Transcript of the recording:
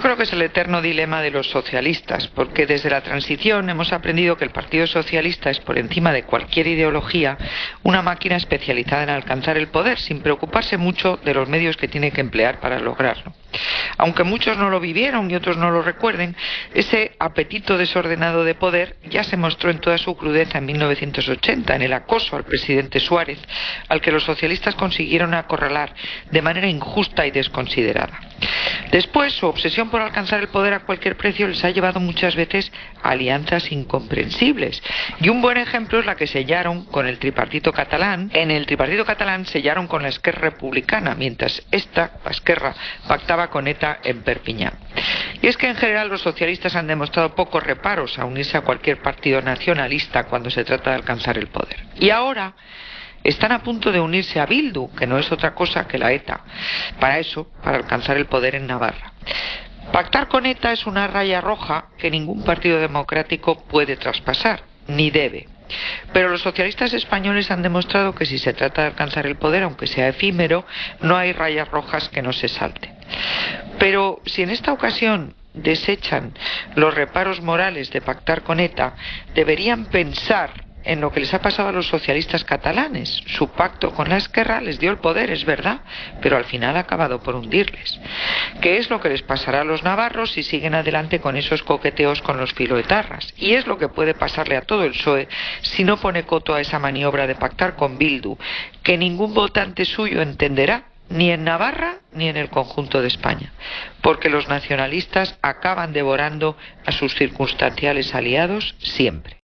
Yo creo que es el eterno dilema de los socialistas, porque desde la transición hemos aprendido que el Partido Socialista es por encima de cualquier ideología una máquina especializada en alcanzar el poder, sin preocuparse mucho de los medios que tiene que emplear para lograrlo. Aunque muchos no lo vivieron y otros no lo recuerden, ese apetito desordenado de poder ya se mostró en toda su crudeza en 1980, en el acoso al presidente Suárez, al que los socialistas consiguieron acorralar de manera injusta y desconsiderada. Después, su obsesión por alcanzar el poder a cualquier precio les ha llevado muchas veces a alianzas incomprensibles. Y un buen ejemplo es la que sellaron con el tripartito catalán. En el tripartito catalán sellaron con la Esquerra Republicana, mientras esta, la Esquerra, pactaba con ETA en Perpiñán. Y es que en general los socialistas han demostrado pocos reparos a unirse a cualquier partido nacionalista cuando se trata de alcanzar el poder. Y ahora están a punto de unirse a Bildu, que no es otra cosa que la ETA, para eso, para alcanzar el poder en Navarra. Pactar con ETA es una raya roja que ningún partido democrático puede traspasar, ni debe. Pero los socialistas españoles han demostrado que si se trata de alcanzar el poder, aunque sea efímero, no hay rayas rojas que no se salten. Pero si en esta ocasión desechan los reparos morales de pactar con ETA, deberían pensar en lo que les ha pasado a los socialistas catalanes. Su pacto con la Esquerra les dio el poder, es verdad, pero al final ha acabado por hundirles. ¿Qué es lo que les pasará a los navarros si siguen adelante con esos coqueteos con los filoetarras? Y es lo que puede pasarle a todo el PSOE si no pone coto a esa maniobra de pactar con Bildu, que ningún votante suyo entenderá ni en Navarra ni en el conjunto de España, porque los nacionalistas acaban devorando a sus circunstanciales aliados siempre.